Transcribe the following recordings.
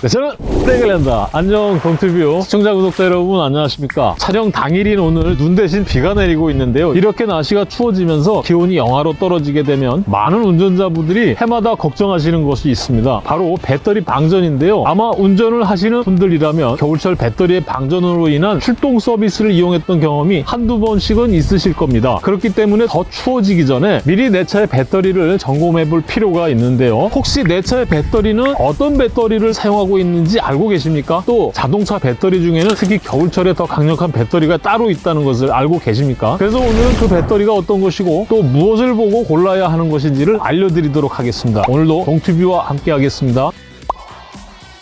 네, 저는 프레글랜다. 안녕 동티뷰. 시청자 구독자 여러분 안녕하십니까? 촬영 당일인 오늘 눈 대신 비가 내리고 있는데요. 이렇게 날씨가 추워지면서 기온이 영하로 떨어지게 되면 많은 운전자분들이 해마다 걱정하시는 것이 있습니다. 바로 배터리 방전인데요. 아마 운전을 하시는 분들이라면 겨울철 배터리의 방전으로 인한 출동 서비스를 이용했던 경험이 한두 번씩은 있으실 겁니다. 그렇기 때문에 더 추워지기 전에 미리 내 차의 배터리를 점검해 볼 필요가 있는데요. 혹시 내 차의 배터리는 어떤 배터리를 사용하고 있는지 알고 계십니까? 또 자동차 배터리 중에는 특히 겨울철에 더 강력한 배터리가 따로 있다는 것을 알고 계십니까? 그래서 오늘은 그 배터리가 어떤 것이고 또 무엇을 보고 골라야 하는 것인지를 알려드리도록 하겠습니다. 오늘도 동튜뷰와 함께 하겠습니다.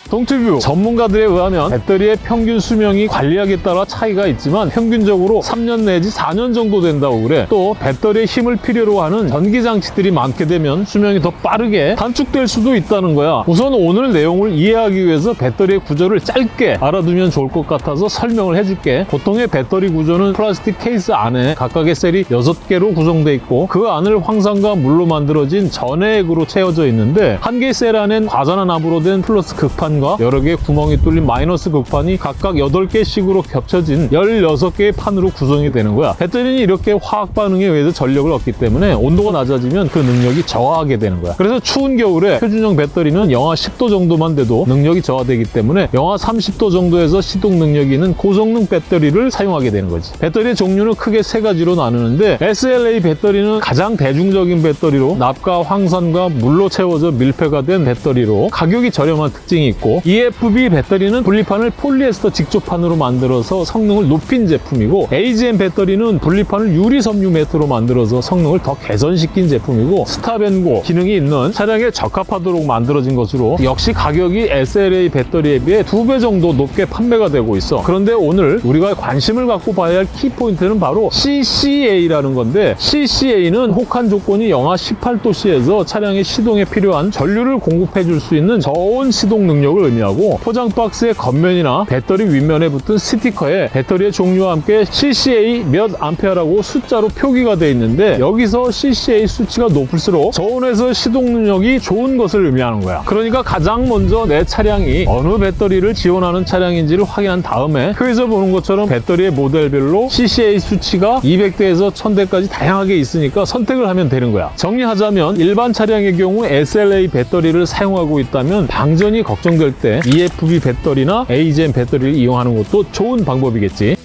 동튜뷰. 전문가들에 의하면 배터리의 평균 수명이 관리 여하에 따라 차이가 있지만 평균적으로 3년 내지 4년 정도 된다고 그래. 또 배터리의 힘을 필요로 하는 전기장치들이 많게 되면 수명이 더 빠르게 단축될 수도 있다는 거야. 우선 오늘 내용을 이해하기 위해서 배터리의 구조를 짧게 알아두면 좋을 것 같아서 설명을 해줄게. 보통의 배터리 구조는 플라스틱 케이스 안에 각각의 셀이 6개로 구성되어 있고 그 안을 황산과 물로 만들어진 전해액으로 채워져 있는데 한 개의 셀 안엔 과산화납으로 된 플러스 극판 극판과 여러 개의 구멍이 뚫린 마이너스 극판이 각각 8개씩으로 겹쳐진 16개의 판으로 구성이 되는 거야. 배터리는 이렇게 화학 반응에 의해서 전력을 얻기 때문에 온도가 낮아지면 그 능력이 저하하게 되는 거야. 그래서 추운 겨울에 표준형 배터리는 영하 10도 정도만 돼도 능력이 저하되기 때문에 영하 30도 정도에서 시동 능력이 있는 고성능 배터리를 사용하게 되는 거지. 배터리의 종류는 크게 세 가지로 나누는데 SLA 배터리는 가장 대중적인 배터리로 납과 황산과 물로 채워져 밀폐가 된 배터리로 가격이 저렴한 특징이 있고 있고 EFB 배터리는 분리판을 폴리에스터 직조판으로 만들어서 성능을 높인 제품이고 AGM 배터리는 분리판을 유리 섬유 매트로 만들어서 성능을 더 개선시킨 제품이고 스타벤고 기능이 있는 차량에 적합하도록 만들어진 것으로 역시 가격이 SLA 배터리에 비해 두 배 정도 높게 판매가 되고 있어. 그런데 오늘 우리가 관심을 갖고 봐야 할 키포인트는 바로 CCA라는 건데 CCA는 혹한 조건이 영하 18도씨에서 차량의 시동에 필요한 전류를 공급해 줄 수 있는 저온 시동 능력을 을 의미하고 포장 박스의 겉면이나 배터리 윗면에 붙은 스티커에 배터리의 종류와 함께 CCA 몇 암페어라고 숫자로 표기가 되어 있는데 여기서 CCA 수치가 높을수록 저온에서 시동 능력이 좋은 것을 의미하는 거야. 그러니까 가장 먼저 내 차량이 어느 배터리를 지원하는 차량인지를 확인한 다음에 표에서 보는 것처럼 배터리의 모델별로 CCA 수치가 200대에서 1000대까지 다양하게 있으니까 선택을 하면 되는 거야. 정리하자면 일반 차량의 경우 SLA 배터리를 사용하고 있다면 방전이 걱정될 이럴 때 EFB 배터리나 AGM 배터리를 이용하는 것도 좋은 방법이겠지.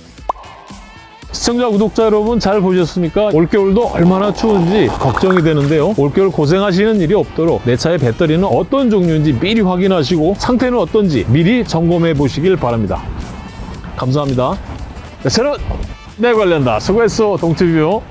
시청자, 구독자 여러분 잘 보셨습니까? 올겨울도 얼마나 추운지 걱정이 되는데요. 올겨울 고생하시는 일이 없도록 내 차의 배터리는 어떤 종류인지 미리 확인하시고 상태는 어떤지 미리 점검해 보시길 바랍니다. 감사합니다. 네, 저는 내 관련다. 수고했어, 동티뷰.